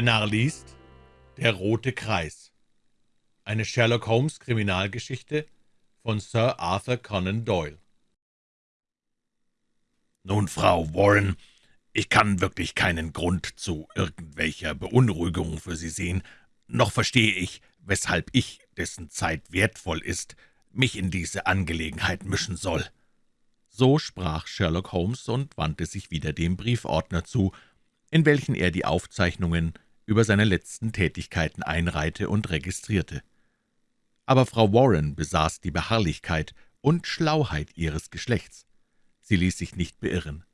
Renard liest Der rote Kreis. Eine Sherlock-Holmes-Kriminalgeschichte von Sir Arthur Conan Doyle. »Nun, Frau Warren, ich kann wirklich keinen Grund zu irgendwelcher Beunruhigung für Sie sehen, noch verstehe ich, weshalb ich, dessen Zeit wertvoll ist, mich in diese Angelegenheit mischen soll.« So sprach Sherlock Holmes und wandte sich wieder dem Briefordner zu, in welchen er die Aufzeichnungen über seine letzten Tätigkeiten einreihte und registrierte. Aber Frau Warren besaß die Beharrlichkeit und Schlauheit ihres Geschlechts. Sie ließ sich nicht beirren.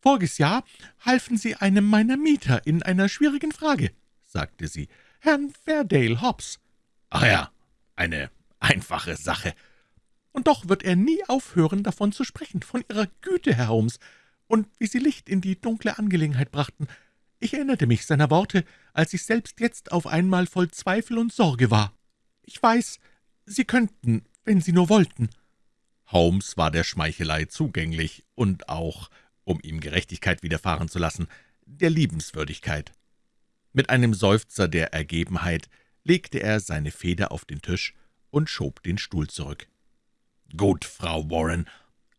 »Voriges Jahr halfen Sie einem meiner Mieter in einer schwierigen Frage«, sagte sie, »Herrn Verdale Hobbs.« »Ach ja, eine einfache Sache.« »Und doch wird er nie aufhören, davon zu sprechen, von Ihrer Güte, Herr Holmes und wie Sie Licht in die dunkle Angelegenheit brachten. Ich erinnerte mich seiner Worte, als ich selbst jetzt auf einmal voll Zweifel und Sorge war. Ich weiß, Sie könnten, wenn Sie nur wollten.« Holmes war der Schmeichelei zugänglich und auch, um ihm Gerechtigkeit widerfahren zu lassen, der Liebenswürdigkeit. Mit einem Seufzer der Ergebenheit legte er seine Feder auf den Tisch und schob den Stuhl zurück. »Gut, Frau Warren,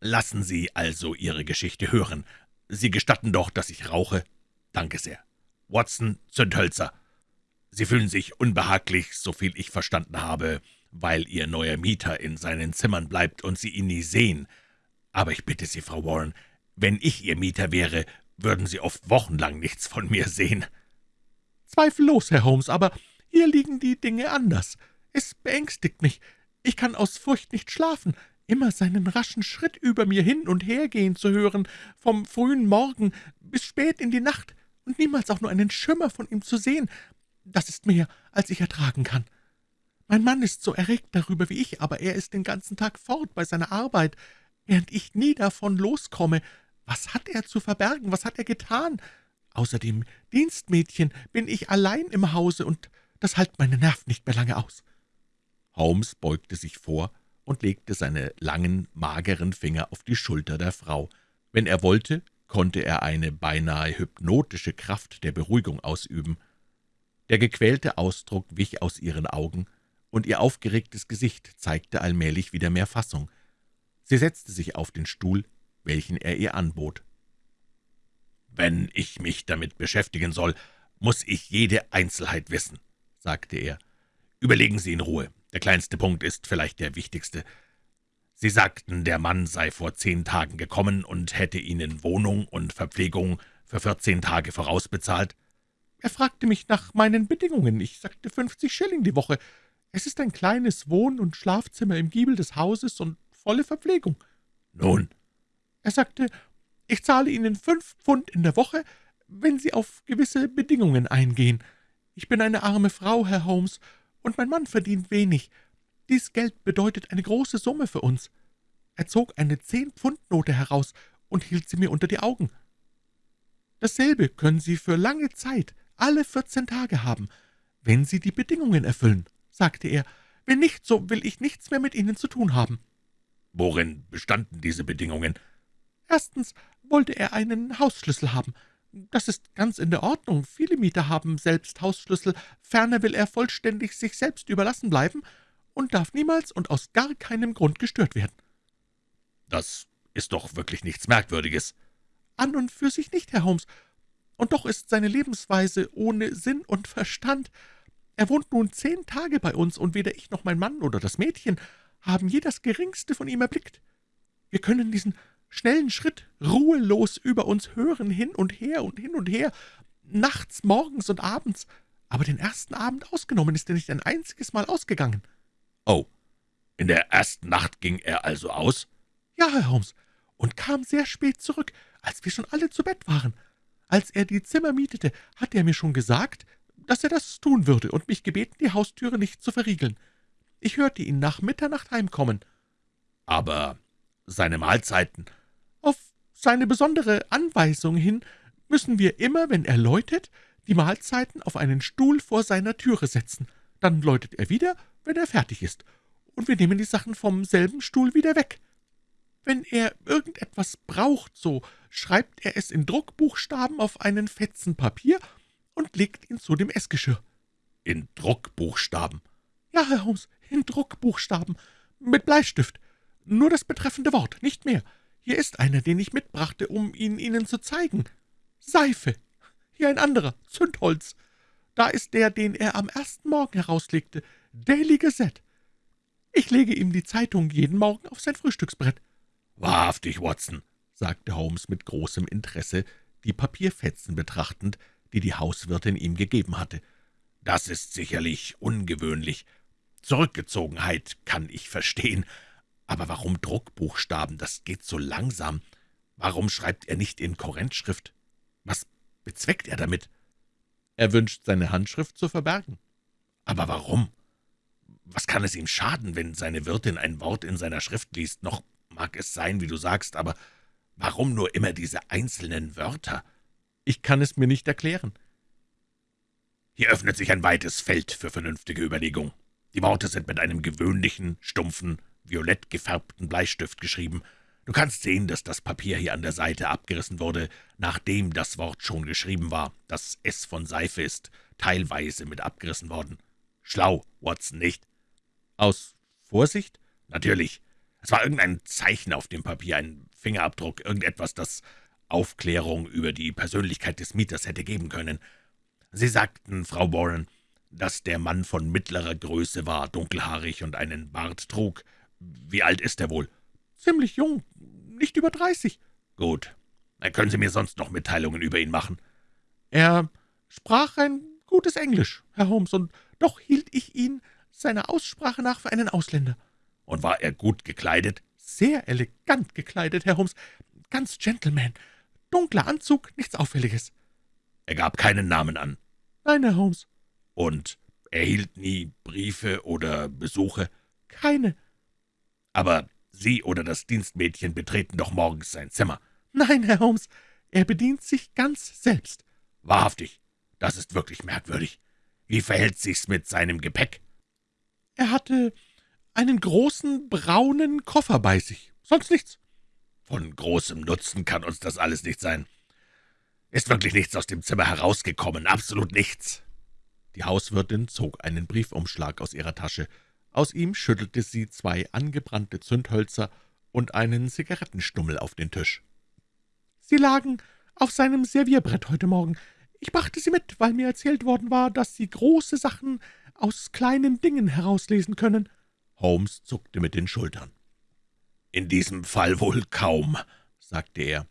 Lassen Sie also Ihre Geschichte hören. Sie gestatten doch, dass ich rauche? Danke sehr. Watson, Zündhölzer. Sie fühlen sich unbehaglich, soviel ich verstanden habe, weil Ihr neuer Mieter in seinen Zimmern bleibt und Sie ihn nie sehen. Aber ich bitte Sie, Frau Warren, wenn ich Ihr Mieter wäre, würden Sie oft wochenlang nichts von mir sehen.« »Zweifellos, Herr Holmes, aber hier liegen die Dinge anders. Es beängstigt mich. Ich kann aus Furcht nicht schlafen immer seinen raschen Schritt über mir hin und her gehen zu hören, vom frühen Morgen bis spät in die Nacht, und niemals auch nur einen Schimmer von ihm zu sehen, das ist mehr, als ich ertragen kann. Mein Mann ist so erregt darüber wie ich, aber er ist den ganzen Tag fort bei seiner Arbeit, während ich nie davon loskomme. Was hat er zu verbergen? Was hat er getan? Außer dem Dienstmädchen bin ich allein im Hause, und das halt meine Nerven nicht mehr lange aus.« Holmes beugte sich vor und legte seine langen, mageren Finger auf die Schulter der Frau. Wenn er wollte, konnte er eine beinahe hypnotische Kraft der Beruhigung ausüben. Der gequälte Ausdruck wich aus ihren Augen, und ihr aufgeregtes Gesicht zeigte allmählich wieder mehr Fassung. Sie setzte sich auf den Stuhl, welchen er ihr anbot. »Wenn ich mich damit beschäftigen soll, muss ich jede Einzelheit wissen«, sagte er. »Überlegen Sie in Ruhe. Der kleinste Punkt ist vielleicht der wichtigste. Sie sagten, der Mann sei vor zehn Tagen gekommen und hätte Ihnen Wohnung und Verpflegung für vierzehn Tage vorausbezahlt. Er fragte mich nach meinen Bedingungen. Ich sagte fünfzig Schilling die Woche. Es ist ein kleines Wohn- und Schlafzimmer im Giebel des Hauses und volle Verpflegung. Nun? Er sagte, ich zahle Ihnen fünf Pfund in der Woche, wenn Sie auf gewisse Bedingungen eingehen. Ich bin eine arme Frau, Herr Holmes, und mein Mann verdient wenig. Dies Geld bedeutet eine große Summe für uns.« Er zog eine Zehn-Pfund-Note heraus und hielt sie mir unter die Augen. »Dasselbe können Sie für lange Zeit, alle vierzehn Tage haben, wenn Sie die Bedingungen erfüllen«, sagte er. »Wenn nicht, so will ich nichts mehr mit Ihnen zu tun haben.« »Worin bestanden diese Bedingungen?« »Erstens wollte er einen Hausschlüssel haben. Das ist ganz in der Ordnung. Viele Mieter haben selbst Hausschlüssel. Ferner will er vollständig sich selbst überlassen bleiben und darf niemals und aus gar keinem Grund gestört werden.« »Das ist doch wirklich nichts Merkwürdiges.« »An und für sich nicht, Herr Holmes. Und doch ist seine Lebensweise ohne Sinn und Verstand. Er wohnt nun zehn Tage bei uns, und weder ich noch mein Mann oder das Mädchen haben je das Geringste von ihm erblickt. Wir können diesen schnellen Schritt, ruhelos über uns hören, hin und her und hin und her, nachts, morgens und abends, aber den ersten Abend ausgenommen ist er nicht ein einziges Mal ausgegangen.« »Oh, in der ersten Nacht ging er also aus?« »Ja, Herr Holmes, und kam sehr spät zurück, als wir schon alle zu Bett waren. Als er die Zimmer mietete, hat er mir schon gesagt, dass er das tun würde und mich gebeten, die Haustüre nicht zu verriegeln. Ich hörte ihn nach Mitternacht heimkommen.« »Aber seine Mahlzeiten?« auf seine besondere Anweisung hin müssen wir immer, wenn er läutet, die Mahlzeiten auf einen Stuhl vor seiner Türe setzen. Dann läutet er wieder, wenn er fertig ist, und wir nehmen die Sachen vom selben Stuhl wieder weg. Wenn er irgendetwas braucht, so schreibt er es in Druckbuchstaben auf einen Fetzen Papier und legt ihn zu dem Essgeschirr.« »In Druckbuchstaben?« »Ja, Herr Holmes, in Druckbuchstaben, mit Bleistift. Nur das betreffende Wort, nicht mehr. Hier ist einer, den ich mitbrachte, um ihn Ihnen zu zeigen. Seife. Hier ein anderer, Zündholz. Da ist der, den er am ersten Morgen herauslegte, Daily Gazette. Ich lege ihm die Zeitung jeden Morgen auf sein Frühstücksbrett.« »Wahrhaftig, Watson«, sagte Holmes mit großem Interesse, die Papierfetzen betrachtend, die die Hauswirtin ihm gegeben hatte. »Das ist sicherlich ungewöhnlich. Zurückgezogenheit kann ich verstehen. Aber warum Druckbuchstaben? Das geht so langsam. Warum schreibt er nicht in Korrentschrift? Was bezweckt er damit?« »Er wünscht, seine Handschrift zu verbergen.« »Aber warum? Was kann es ihm schaden, wenn seine Wirtin ein Wort in seiner Schrift liest? Noch mag es sein, wie du sagst, aber warum nur immer diese einzelnen Wörter?« »Ich kann es mir nicht erklären.« »Hier öffnet sich ein weites Feld für vernünftige Überlegung. Die Worte sind mit einem gewöhnlichen, stumpfen, violett gefärbten Bleistift geschrieben. Du kannst sehen, dass das Papier hier an der Seite abgerissen wurde, nachdem das Wort schon geschrieben war. Das S von Seife ist teilweise mit abgerissen worden. Schlau, Watson, nicht?« »Aus Vorsicht?« »Natürlich. Es war irgendein Zeichen auf dem Papier, ein Fingerabdruck, irgendetwas, das Aufklärung über die Persönlichkeit des Mieters hätte geben können. Sie sagten, Frau Warren, dass der Mann von mittlerer Größe war, dunkelhaarig und einen Bart trug. Wie alt ist er wohl?« »Ziemlich jung, nicht über dreißig.« »Gut. Können Sie mir sonst noch Mitteilungen über ihn machen?« »Er sprach ein gutes Englisch, Herr Holmes, und doch hielt ich ihn seiner Aussprache nach für einen Ausländer.« »Und war er gut gekleidet?« »Sehr elegant gekleidet, Herr Holmes, ganz Gentleman. Dunkler Anzug, nichts Auffälliges.« »Er gab keinen Namen an?« »Nein, Herr Holmes.« »Und erhielt nie Briefe oder Besuche?« »Keine.« »Aber Sie oder das Dienstmädchen betreten doch morgens sein Zimmer?« »Nein, Herr Holmes, er bedient sich ganz selbst.« »Wahrhaftig, das ist wirklich merkwürdig. Wie verhält sich's mit seinem Gepäck?« »Er hatte einen großen, braunen Koffer bei sich, sonst nichts.« »Von großem Nutzen kann uns das alles nicht sein. Ist wirklich nichts aus dem Zimmer herausgekommen, absolut nichts.« Die Hauswirtin zog einen Briefumschlag aus ihrer Tasche. Aus ihm schüttelte sie zwei angebrannte Zündhölzer und einen Zigarettenstummel auf den Tisch. »Sie lagen auf seinem Servierbrett heute Morgen. Ich brachte sie mit, weil mir erzählt worden war, dass Sie große Sachen aus kleinen Dingen herauslesen können.« Holmes zuckte mit den Schultern. »In diesem Fall wohl kaum«, sagte er.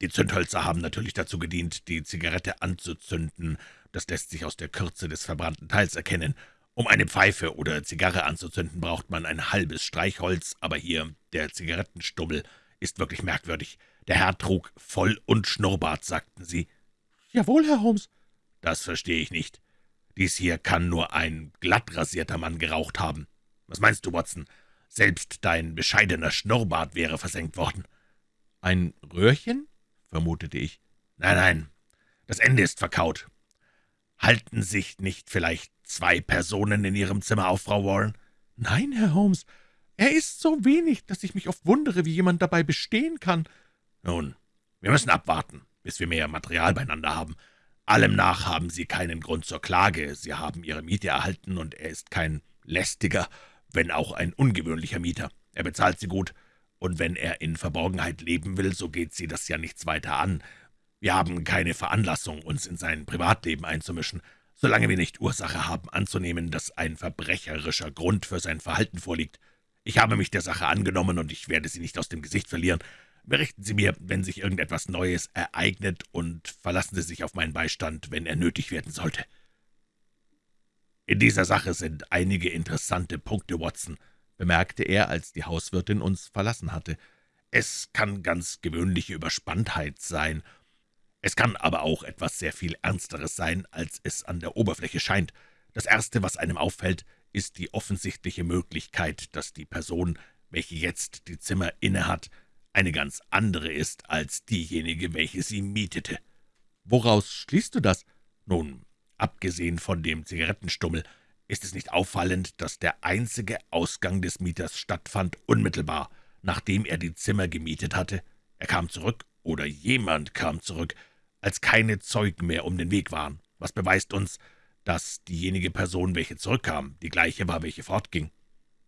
»Die Zündhölzer haben natürlich dazu gedient, die Zigarette anzuzünden. Das lässt sich aus der Kürze des verbrannten Teils erkennen. Um eine Pfeife oder Zigarre anzuzünden, braucht man ein halbes Streichholz, aber hier, der Zigarettenstummel, ist wirklich merkwürdig. Der Herr trug Voll- und Schnurrbart, sagten Sie.« »Jawohl, Herr Holmes.« »Das verstehe ich nicht. Dies hier kann nur ein glatt rasierter Mann geraucht haben. Was meinst du, Watson? Selbst dein bescheidener Schnurrbart wäre versenkt worden.« »Ein Röhrchen?« vermutete ich. »Nein, nein, das Ende ist verkaut. Halten sich nicht vielleicht zwei Personen in Ihrem Zimmer auf, Frau Warren?« »Nein, Herr Holmes, er ist so wenig, dass ich mich oft wundere, wie jemand dabei bestehen kann.« »Nun, wir müssen abwarten, bis wir mehr Material beieinander haben. Allem nach haben Sie keinen Grund zur Klage. Sie haben Ihre Miete erhalten, und er ist kein lästiger, wenn auch ein ungewöhnlicher Mieter. Er bezahlt Sie gut, und wenn er in Verborgenheit leben will, so geht Sie das ja nichts weiter an. Wir haben keine Veranlassung, uns in sein Privatleben einzumischen, solange wir nicht Ursache haben anzunehmen, dass ein verbrecherischer Grund für sein Verhalten vorliegt. Ich habe mich der Sache angenommen, und ich werde Sie nicht aus dem Gesicht verlieren. Berichten Sie mir, wenn sich irgendetwas Neues ereignet, und verlassen Sie sich auf meinen Beistand, wenn er nötig werden sollte.« »In dieser Sache sind einige interessante Punkte, Watson«, bemerkte er, als die Hauswirtin uns verlassen hatte. »Es kann ganz gewöhnliche Überspanntheit sein, es kann aber auch etwas sehr viel Ernsteres sein, als es an der Oberfläche scheint. Das Erste, was einem auffällt, ist die offensichtliche Möglichkeit, dass die Person, welche jetzt die Zimmer innehat, eine ganz andere ist als diejenige, welche sie mietete.« »Woraus schließt du das?« »Nun, abgesehen von dem Zigarettenstummel, ist es nicht auffallend, dass der einzige Ausgang des Mieters stattfand, unmittelbar, nachdem er die Zimmer gemietet hatte. Er kam zurück, oder jemand kam zurück, als keine Zeugen mehr um den Weg waren. Was beweist uns, dass diejenige Person, welche zurückkam, die gleiche war, welche fortging?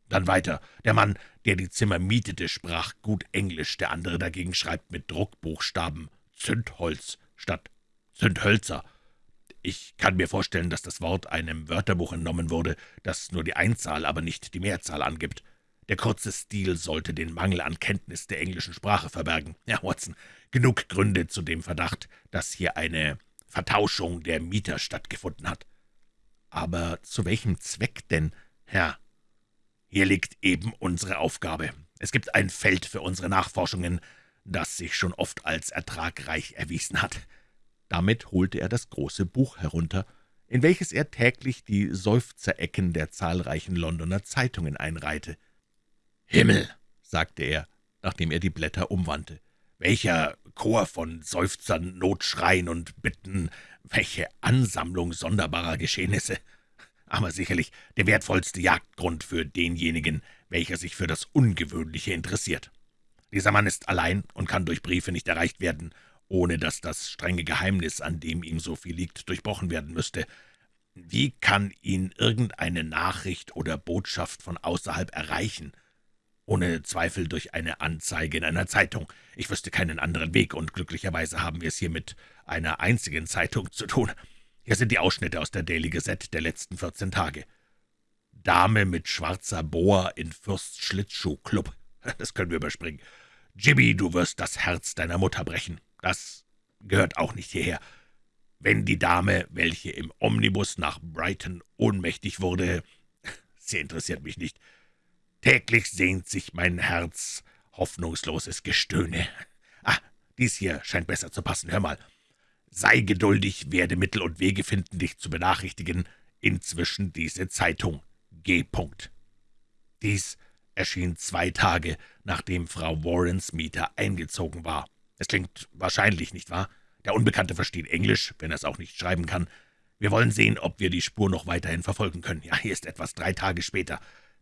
Dann weiter. Der Mann, der die Zimmer mietete, sprach gut Englisch, der andere dagegen schreibt mit Druckbuchstaben Zündholz statt Zündhölzer. Ich kann mir vorstellen, dass das Wort einem Wörterbuch entnommen wurde, das nur die Einzahl, aber nicht die Mehrzahl angibt. Der kurze Stil sollte den Mangel an Kenntnis der englischen Sprache verbergen. Ja, Watson, genug Gründe zu dem Verdacht, dass hier eine Vertauschung der Mieter stattgefunden hat. Aber zu welchem Zweck denn, Herr? Hier liegt eben unsere Aufgabe. Es gibt ein Feld für unsere Nachforschungen, das sich schon oft als ertragreich erwiesen hat. Damit holte er das große Buch herunter, in welches er täglich die Seufzerecken der zahlreichen Londoner Zeitungen einreihte. »Himmel«, sagte er, nachdem er die Blätter umwandte, »welcher Chor von Seufzern, Notschreien und Bitten, welche Ansammlung sonderbarer Geschehnisse! Aber sicherlich der wertvollste Jagdgrund für denjenigen, welcher sich für das Ungewöhnliche interessiert. Dieser Mann ist allein und kann durch Briefe nicht erreicht werden, ohne dass das strenge Geheimnis, an dem ihm so viel liegt, durchbrochen werden müsste. Wie kann ihn irgendeine Nachricht oder Botschaft von außerhalb erreichen? Ohne Zweifel durch eine Anzeige in einer Zeitung. Ich wüsste keinen anderen Weg, und glücklicherweise haben wir es hier mit einer einzigen Zeitung zu tun. Hier sind die Ausschnitte aus der Daily Gazette der letzten vierzehn Tage. Dame mit schwarzer Boa in Fürst Schlittschuh-Club. Das können wir überspringen. Jimmy, du wirst das Herz deiner Mutter brechen. Das gehört auch nicht hierher. Wenn die Dame, welche im Omnibus nach Brighton ohnmächtig wurde, sie interessiert mich nicht. Täglich sehnt sich mein Herz, hoffnungsloses Gestöhne. Ah, dies hier scheint besser zu passen. Hör mal. Sei geduldig, werde Mittel und Wege finden, dich zu benachrichtigen. Inzwischen diese Zeitung. G. Dies erschien zwei Tage, nachdem Frau Warrens Mieter eingezogen war. Es klingt wahrscheinlich, nicht wahr? Der Unbekannte versteht Englisch, wenn er es auch nicht schreiben kann. Wir wollen sehen, ob wir die Spur noch weiterhin verfolgen können. Ja, hier ist etwas drei Tage später.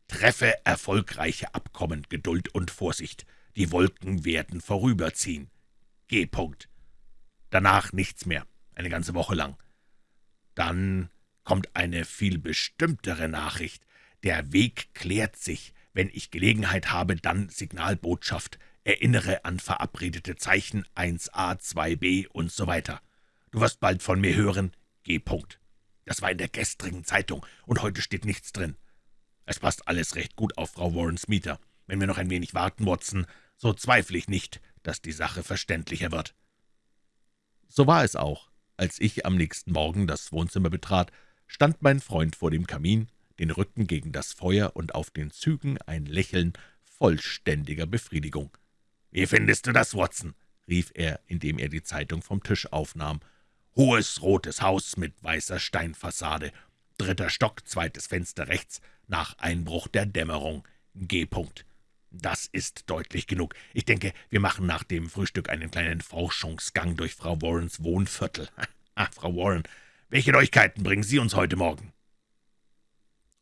Treffe erfolgreiche Abkommen, Geduld und Vorsicht. Die Wolken werden vorüberziehen. G. -Punkt. Danach nichts mehr, eine ganze Woche lang. Dann kommt eine viel bestimmtere Nachricht. Der Weg klärt sich. Wenn ich Gelegenheit habe, dann Signalbotschaft. Erinnere an verabredete Zeichen 1a, 2b und so weiter. Du wirst bald von mir hören. G. -Punkt. Das war in der gestrigen Zeitung, und heute steht nichts drin. Es passt alles recht gut auf Frau Warrens Mieter. Wenn wir noch ein wenig warten, Watson, so zweifle ich nicht, dass die Sache verständlicher wird.« So war es auch. Als ich am nächsten Morgen das Wohnzimmer betrat, stand mein Freund vor dem Kamin, den Rücken gegen das Feuer und auf den Zügen ein Lächeln vollständiger Befriedigung. »Wie findest du das, Watson?« rief er, indem er die Zeitung vom Tisch aufnahm. »Hohes, rotes Haus mit weißer Steinfassade. Dritter Stock, zweites Fenster rechts, nach Einbruch der Dämmerung. G. -Punkt. Das ist deutlich genug. Ich denke, wir machen nach dem Frühstück einen kleinen Forschungsgang durch Frau Warrens Wohnviertel. Ach, Frau Warren, welche Neuigkeiten bringen Sie uns heute Morgen?«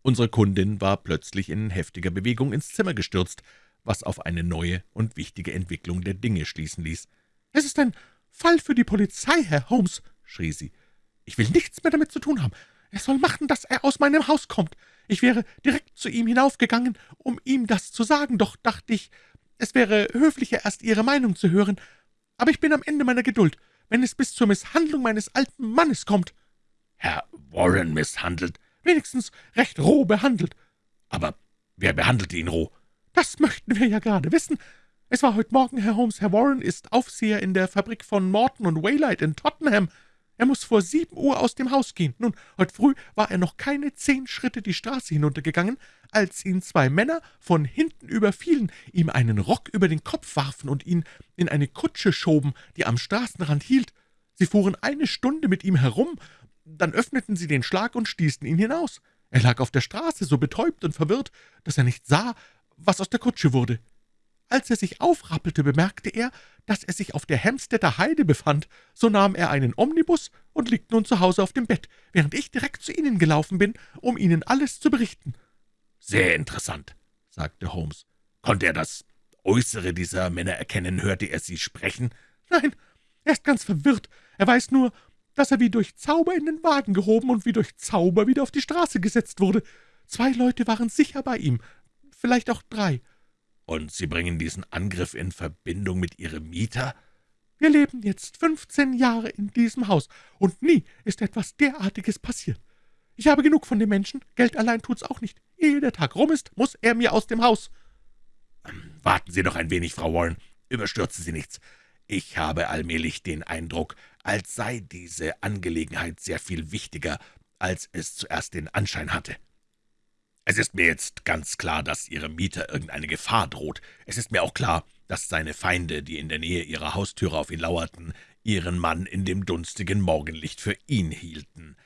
Unsere Kundin war plötzlich in heftiger Bewegung ins Zimmer gestürzt, was auf eine neue und wichtige Entwicklung der Dinge schließen ließ. »Es ist ein Fall für die Polizei, Herr Holmes«, schrie sie. »Ich will nichts mehr damit zu tun haben. Er soll machen, dass er aus meinem Haus kommt. Ich wäre direkt zu ihm hinaufgegangen, um ihm das zu sagen, doch dachte ich, es wäre höflicher, erst Ihre Meinung zu hören. Aber ich bin am Ende meiner Geduld, wenn es bis zur Misshandlung meines alten Mannes kommt.« »Herr Warren misshandelt?« »Wenigstens recht roh behandelt.« »Aber wer behandelte ihn roh?« »Das möchten wir ja gerade wissen. Es war heute Morgen, Herr Holmes. Herr Warren ist Aufseher in der Fabrik von Morton und Waylight in Tottenham. Er muss vor sieben Uhr aus dem Haus gehen. Nun, heute früh war er noch keine zehn Schritte die Straße hinuntergegangen, als ihn zwei Männer von hinten überfielen, ihm einen Rock über den Kopf warfen und ihn in eine Kutsche schoben, die am Straßenrand hielt. Sie fuhren eine Stunde mit ihm herum, dann öffneten sie den Schlag und stießen ihn hinaus. Er lag auf der Straße, so betäubt und verwirrt, dass er nicht sah, was aus der Kutsche wurde. Als er sich aufrappelte, bemerkte er, dass er sich auf der Hemstetter Heide befand. So nahm er einen Omnibus und liegt nun zu Hause auf dem Bett, während ich direkt zu Ihnen gelaufen bin, um Ihnen alles zu berichten.« »Sehr interessant«, sagte Holmes. »Konnte er das Äußere dieser Männer erkennen? Hörte er sie sprechen?« »Nein, er ist ganz verwirrt. Er weiß nur, dass er wie durch Zauber in den Wagen gehoben und wie durch Zauber wieder auf die Straße gesetzt wurde. Zwei Leute waren sicher bei ihm, vielleicht auch drei. Und Sie bringen diesen Angriff in Verbindung mit Ihrem Mieter?« wir leben jetzt fünfzehn Jahre in diesem Haus, und nie ist etwas derartiges passiert. Ich habe genug von dem Menschen, Geld allein tut's auch nicht. Ehe der Tag rum ist, muss er mir aus dem Haus.« »Warten Sie doch ein wenig, Frau Warren, überstürzen Sie nichts. Ich habe allmählich den Eindruck, als sei diese Angelegenheit sehr viel wichtiger, als es zuerst den Anschein hatte. Es ist mir jetzt ganz klar, dass Ihrem Mieter irgendeine Gefahr droht. Es ist mir auch klar, dass seine Feinde, die in der Nähe ihrer Haustüre auf ihn lauerten, ihren Mann in dem dunstigen Morgenlicht für ihn hielten.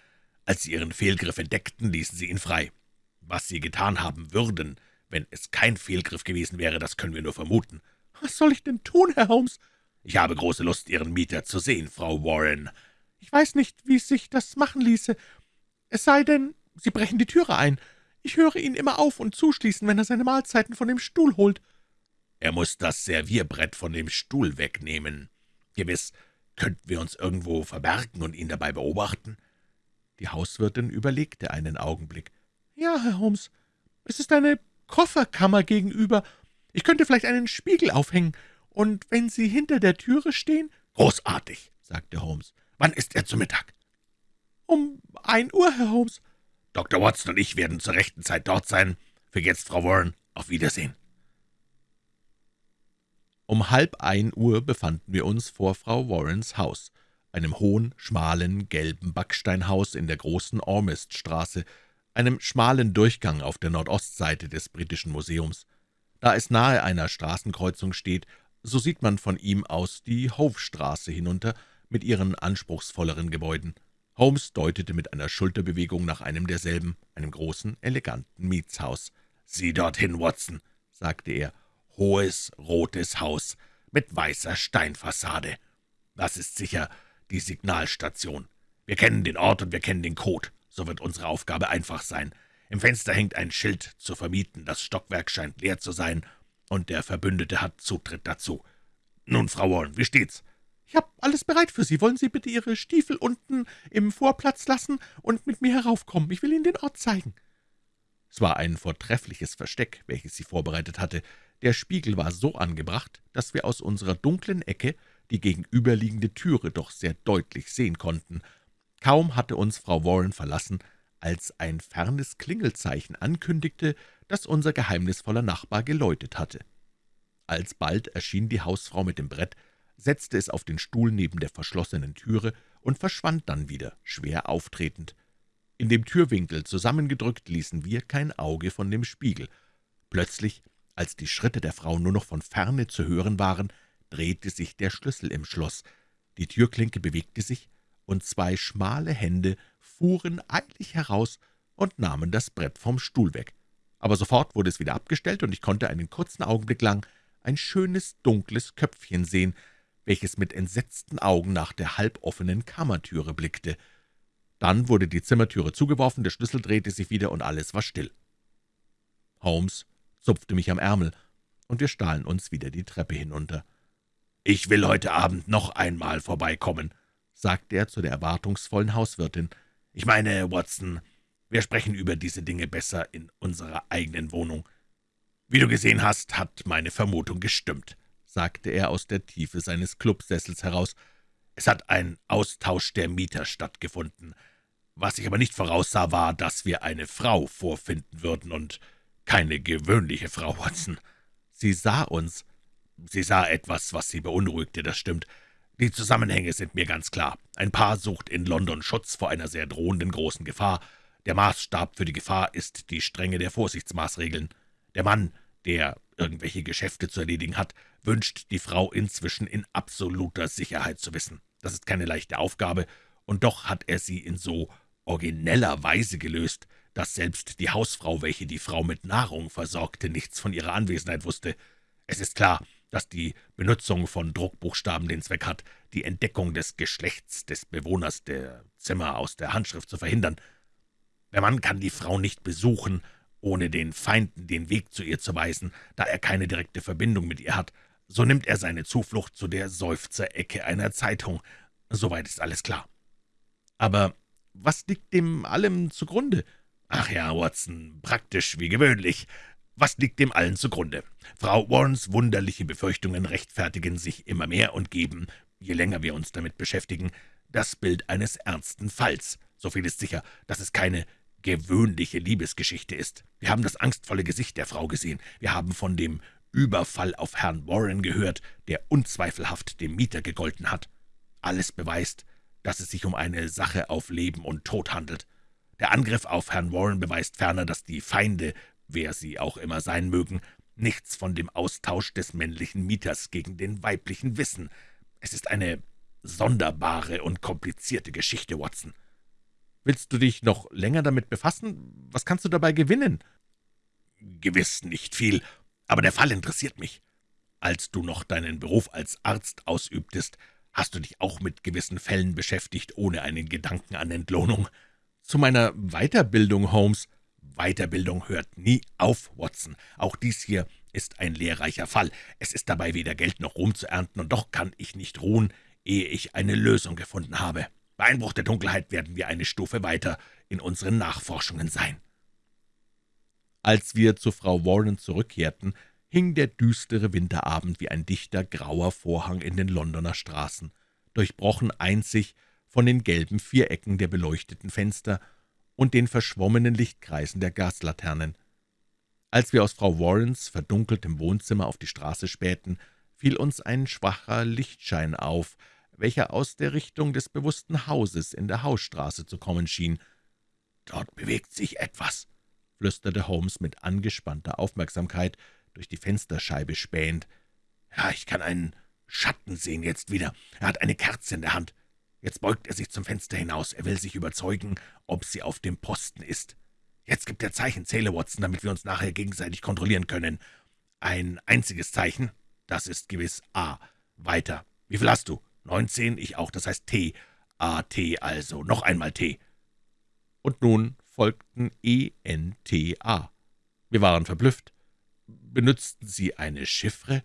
Als sie ihren Fehlgriff entdeckten, ließen sie ihn frei. Was sie getan haben würden, wenn es kein Fehlgriff gewesen wäre, das können wir nur vermuten. »Was soll ich denn tun, Herr Holmes?« »Ich habe große Lust, Ihren Mieter zu sehen, Frau Warren.« »Ich weiß nicht, wie sich das machen ließe. Es sei denn, Sie brechen die Türe ein. Ich höre ihn immer auf und zuschließen, wenn er seine Mahlzeiten von dem Stuhl holt.« er muss das Servierbrett von dem Stuhl wegnehmen. Gewiss könnten wir uns irgendwo verbergen und ihn dabei beobachten.« Die Hauswirtin überlegte einen Augenblick. »Ja, Herr Holmes, es ist eine Kofferkammer gegenüber. Ich könnte vielleicht einen Spiegel aufhängen, und wenn Sie hinter der Türe stehen...« »Großartig«, sagte Holmes. »Wann ist er zu Mittag?« »Um ein Uhr, Herr Holmes.« »Dr. Watson und ich werden zur rechten Zeit dort sein. Für jetzt, Frau Warren, auf Wiedersehen.« um halb ein Uhr befanden wir uns vor Frau Warrens Haus, einem hohen, schmalen, gelben Backsteinhaus in der großen Ormest-Straße, einem schmalen Durchgang auf der Nordostseite des Britischen Museums. Da es nahe einer Straßenkreuzung steht, so sieht man von ihm aus die Hofstraße hinunter mit ihren anspruchsvolleren Gebäuden. Holmes deutete mit einer Schulterbewegung nach einem derselben, einem großen, eleganten Mietshaus. »Sieh dorthin, Watson«, sagte er, hohes, rotes Haus mit weißer Steinfassade. Das ist sicher die Signalstation. Wir kennen den Ort und wir kennen den Code. So wird unsere Aufgabe einfach sein. Im Fenster hängt ein Schild zu vermieten, das Stockwerk scheint leer zu sein, und der Verbündete hat Zutritt dazu. Nun, Frau Warren, wie steht's?« »Ich habe alles bereit für Sie. Wollen Sie bitte Ihre Stiefel unten im Vorplatz lassen und mit mir heraufkommen? Ich will Ihnen den Ort zeigen.« Es war ein vortreffliches Versteck, welches sie vorbereitet hatte. Der Spiegel war so angebracht, dass wir aus unserer dunklen Ecke die gegenüberliegende Türe doch sehr deutlich sehen konnten. Kaum hatte uns Frau Warren verlassen, als ein fernes Klingelzeichen ankündigte, dass unser geheimnisvoller Nachbar geläutet hatte. Alsbald erschien die Hausfrau mit dem Brett, setzte es auf den Stuhl neben der verschlossenen Türe und verschwand dann wieder, schwer auftretend. In dem Türwinkel zusammengedrückt ließen wir kein Auge von dem Spiegel. Plötzlich als die Schritte der Frau nur noch von ferne zu hören waren, drehte sich der Schlüssel im Schloss, die Türklinke bewegte sich, und zwei schmale Hände fuhren eilig heraus und nahmen das Brett vom Stuhl weg. Aber sofort wurde es wieder abgestellt, und ich konnte einen kurzen Augenblick lang ein schönes, dunkles Köpfchen sehen, welches mit entsetzten Augen nach der halboffenen Kammertüre blickte. Dann wurde die Zimmertüre zugeworfen, der Schlüssel drehte sich wieder, und alles war still. Holmes zupfte mich am Ärmel, und wir stahlen uns wieder die Treppe hinunter. »Ich will heute Abend noch einmal vorbeikommen«, sagte er zu der erwartungsvollen Hauswirtin. »Ich meine, Watson, wir sprechen über diese Dinge besser in unserer eigenen Wohnung. Wie du gesehen hast, hat meine Vermutung gestimmt«, sagte er aus der Tiefe seines Clubsessels heraus. »Es hat ein Austausch der Mieter stattgefunden. Was ich aber nicht voraussah, war, dass wir eine Frau vorfinden würden, und keine gewöhnliche Frau, Watson. Sie sah uns. Sie sah etwas, was sie beunruhigte, das stimmt. Die Zusammenhänge sind mir ganz klar. Ein Paar sucht in London Schutz vor einer sehr drohenden großen Gefahr. Der Maßstab für die Gefahr ist die Strenge der Vorsichtsmaßregeln. Der Mann, der irgendwelche Geschäfte zu erledigen hat, wünscht die Frau inzwischen in absoluter Sicherheit zu wissen. Das ist keine leichte Aufgabe, und doch hat er sie in so origineller Weise gelöst, dass selbst die Hausfrau, welche die Frau mit Nahrung versorgte, nichts von ihrer Anwesenheit wusste. Es ist klar, dass die Benutzung von Druckbuchstaben den Zweck hat, die Entdeckung des Geschlechts des Bewohners der Zimmer aus der Handschrift zu verhindern. Der Mann kann die Frau nicht besuchen, ohne den Feinden den Weg zu ihr zu weisen, da er keine direkte Verbindung mit ihr hat. So nimmt er seine Zuflucht zu der Seufzerecke einer Zeitung. Soweit ist alles klar. Aber was liegt dem allem zugrunde?« »Ach ja, Watson, praktisch wie gewöhnlich. Was liegt dem allen zugrunde? Frau Warrens wunderliche Befürchtungen rechtfertigen sich immer mehr und geben, je länger wir uns damit beschäftigen, das Bild eines ernsten Falls. So viel ist sicher, dass es keine gewöhnliche Liebesgeschichte ist. Wir haben das angstvolle Gesicht der Frau gesehen. Wir haben von dem Überfall auf Herrn Warren gehört, der unzweifelhaft dem Mieter gegolten hat. Alles beweist, dass es sich um eine Sache auf Leben und Tod handelt. Der Angriff auf Herrn Warren beweist ferner, dass die Feinde, wer sie auch immer sein mögen, nichts von dem Austausch des männlichen Mieters gegen den weiblichen wissen. Es ist eine sonderbare und komplizierte Geschichte, Watson. Willst du dich noch länger damit befassen? Was kannst du dabei gewinnen?« »Gewiss nicht viel, aber der Fall interessiert mich. Als du noch deinen Beruf als Arzt ausübtest, hast du dich auch mit gewissen Fällen beschäftigt, ohne einen Gedanken an Entlohnung. Zu meiner Weiterbildung, Holmes. Weiterbildung hört nie auf, Watson. Auch dies hier ist ein lehrreicher Fall. Es ist dabei weder Geld noch Ruhm zu ernten, und doch kann ich nicht ruhen, ehe ich eine Lösung gefunden habe. Bei Einbruch der Dunkelheit werden wir eine Stufe weiter in unseren Nachforschungen sein.« Als wir zu Frau Warren zurückkehrten, hing der düstere Winterabend wie ein dichter, grauer Vorhang in den Londoner Straßen, durchbrochen einzig von den gelben Vierecken der beleuchteten Fenster und den verschwommenen Lichtkreisen der Gaslaternen. Als wir aus Frau Warrens verdunkeltem Wohnzimmer auf die Straße spähten, fiel uns ein schwacher Lichtschein auf, welcher aus der Richtung des bewussten Hauses in der Hausstraße zu kommen schien. »Dort bewegt sich etwas«, flüsterte Holmes mit angespannter Aufmerksamkeit durch die Fensterscheibe spähend. »Ja, ich kann einen Schatten sehen jetzt wieder. Er hat eine Kerze in der Hand. Jetzt beugt er sich zum Fenster hinaus. Er will sich überzeugen, ob sie auf dem Posten ist. Jetzt gibt er Zeichen, zähle Watson, damit wir uns nachher gegenseitig kontrollieren können. Ein einziges Zeichen, das ist gewiss A. Weiter. Wie viel hast du? Neunzehn, ich auch, das heißt T. A, T also. Noch einmal T. Und nun folgten E, N, T, A. Wir waren verblüfft. Benützten Sie eine Chiffre?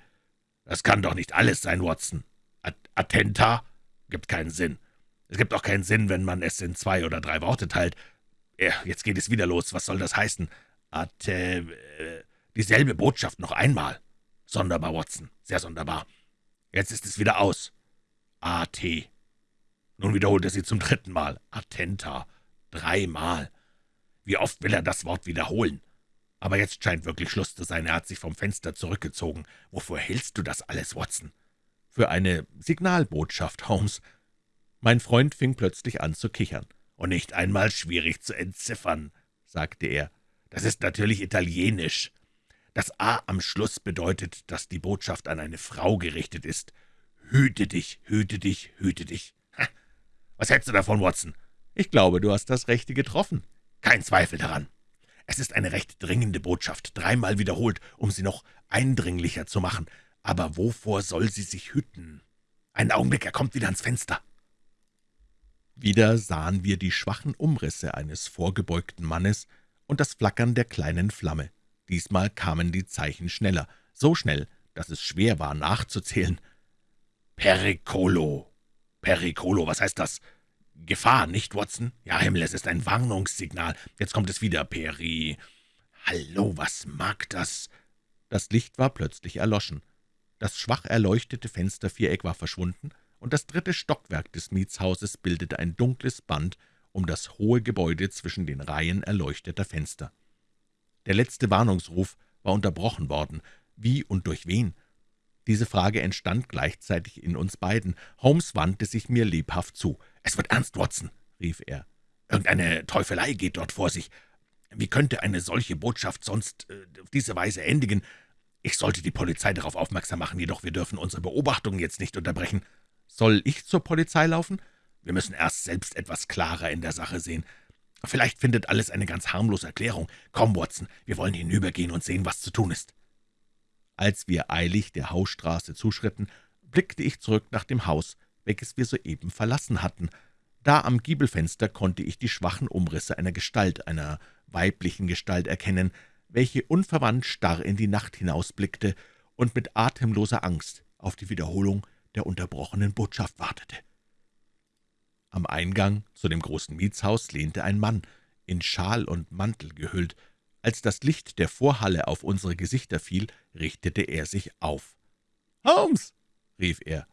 Das kann doch nicht alles sein, Watson. At Attenta? Gibt keinen Sinn. Es gibt auch keinen Sinn, wenn man es in zwei oder drei Worte teilt. Ja, jetzt geht es wieder los. Was soll das heißen? Atte... Äh, dieselbe Botschaft noch einmal. Sonderbar, Watson. Sehr sonderbar. Jetzt ist es wieder aus. A.T. Nun wiederholt er sie zum dritten Mal. Attenta. Dreimal. Wie oft will er das Wort wiederholen? Aber jetzt scheint wirklich Schluss zu sein. Er hat sich vom Fenster zurückgezogen. Wofür hältst du das alles, Watson? Für eine Signalbotschaft, Holmes. Mein Freund fing plötzlich an zu kichern. Und nicht einmal schwierig zu entziffern, sagte er. Das ist natürlich italienisch. Das A am Schluss bedeutet, dass die Botschaft an eine Frau gerichtet ist. Hüte dich, hüte dich, hüte dich. Ha. Was hältst du davon, Watson? Ich glaube, du hast das Rechte getroffen. Kein Zweifel daran. Es ist eine recht dringende Botschaft, dreimal wiederholt, um sie noch eindringlicher zu machen. Aber wovor soll sie sich hüten? Einen Augenblick, er kommt wieder ans Fenster. Wieder sahen wir die schwachen Umrisse eines vorgebeugten Mannes und das Flackern der kleinen Flamme. Diesmal kamen die Zeichen schneller, so schnell, dass es schwer war, nachzuzählen. »Pericolo! Pericolo, was heißt das? Gefahr, nicht, Watson? Ja, Himmel, es ist ein Warnungssignal. Jetzt kommt es wieder, Peri. Hallo, was mag das?« Das Licht war plötzlich erloschen. Das schwach erleuchtete Fensterviereck war verschwunden, und das dritte Stockwerk des Mietshauses bildete ein dunkles Band um das hohe Gebäude zwischen den Reihen erleuchteter Fenster. Der letzte Warnungsruf war unterbrochen worden. Wie und durch wen? Diese Frage entstand gleichzeitig in uns beiden. Holmes wandte sich mir lebhaft zu. »Es wird ernst, Watson«, rief er. »Irgendeine Teufelei geht dort vor sich. Wie könnte eine solche Botschaft sonst äh, auf diese Weise endigen? Ich sollte die Polizei darauf aufmerksam machen, jedoch wir dürfen unsere Beobachtungen jetzt nicht unterbrechen. Soll ich zur Polizei laufen? Wir müssen erst selbst etwas klarer in der Sache sehen. Vielleicht findet alles eine ganz harmlose Erklärung. Komm, Watson, wir wollen hinübergehen und sehen, was zu tun ist.« Als wir eilig der Hausstraße zuschritten, blickte ich zurück nach dem Haus, welches wir soeben verlassen hatten. Da am Giebelfenster konnte ich die schwachen Umrisse einer Gestalt, einer weiblichen Gestalt erkennen, welche unverwandt starr in die Nacht hinausblickte und mit atemloser Angst auf die Wiederholung der unterbrochenen Botschaft wartete. Am Eingang zu dem großen Mietshaus lehnte ein Mann, in Schal und Mantel gehüllt. Als das Licht der Vorhalle auf unsere Gesichter fiel, richtete er sich auf. »Holmes!« rief er.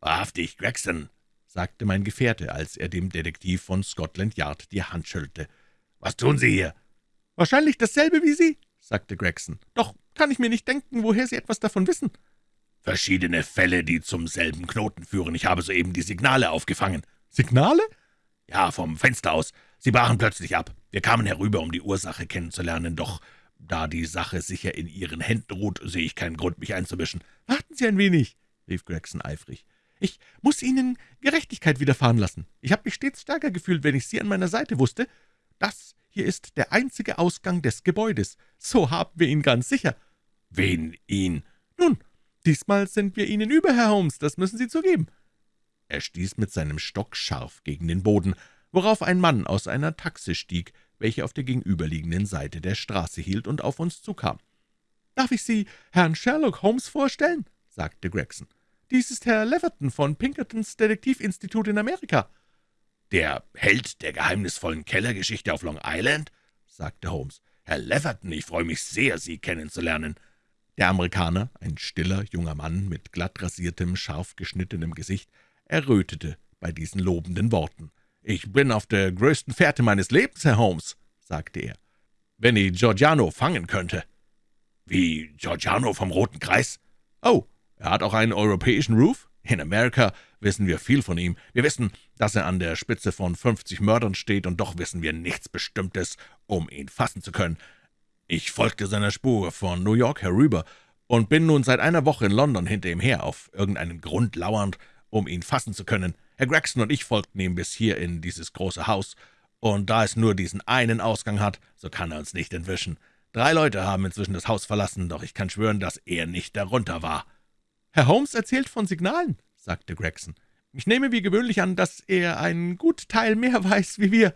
»Wahrhaftig, Gregson«, sagte mein Gefährte, als er dem Detektiv von Scotland Yard die Hand schüttelte. »Was tun Sie hier?« »Wahrscheinlich dasselbe wie Sie«, sagte Gregson. »Doch kann ich mir nicht denken, woher Sie etwas davon wissen.« »Verschiedene Fälle, die zum selben Knoten führen. Ich habe soeben die Signale aufgefangen.« »Signale?« »Ja, vom Fenster aus. Sie brachen plötzlich ab. Wir kamen herüber, um die Ursache kennenzulernen, doch da die Sache sicher in Ihren Händen ruht, sehe ich keinen Grund, mich einzumischen.« »Warten Sie ein wenig«, rief Gregson eifrig. »Ich muss Ihnen Gerechtigkeit widerfahren lassen. Ich habe mich stets stärker gefühlt, wenn ich Sie an meiner Seite wusste. Das hier ist der einzige Ausgang des Gebäudes. So haben wir ihn ganz sicher.« »Wen ihn?« »Nun, diesmal sind wir Ihnen über, Herr Holmes, das müssen Sie zugeben.« Er stieß mit seinem Stock scharf gegen den Boden, worauf ein Mann aus einer Taxe stieg, welche auf der gegenüberliegenden Seite der Straße hielt und auf uns zukam. »Darf ich Sie Herrn Sherlock Holmes vorstellen?« sagte Gregson. »Dies ist Herr Leverton von Pinkertons Detektivinstitut in Amerika.« »Der Held der geheimnisvollen Kellergeschichte auf Long Island?« sagte Holmes. »Herr Leverton, ich freue mich sehr, Sie kennenzulernen.« Der Amerikaner, ein stiller, junger Mann mit glatt rasiertem, scharf geschnittenem Gesicht, errötete bei diesen lobenden Worten. »Ich bin auf der größten Fährte meines Lebens, Herr Holmes«, sagte er. »Wenn ich Giorgiano fangen könnte.« »Wie Giorgiano vom Roten Kreis?« »Oh, er hat auch einen europäischen Ruf? In Amerika wissen wir viel von ihm. Wir wissen, dass er an der Spitze von fünfzig Mördern steht, und doch wissen wir nichts Bestimmtes, um ihn fassen zu können. Ich folgte seiner Spur von New York herüber und bin nun seit einer Woche in London hinter ihm her, auf irgendeinen Grund lauernd, um ihn fassen zu können. Herr Gregson und ich folgten ihm bis hier in dieses große Haus, und da es nur diesen einen Ausgang hat, so kann er uns nicht entwischen. Drei Leute haben inzwischen das Haus verlassen, doch ich kann schwören, dass er nicht darunter war.« »Herr Holmes erzählt von Signalen«, sagte Gregson. »Ich nehme wie gewöhnlich an, dass er einen gut Teil mehr weiß wie wir.«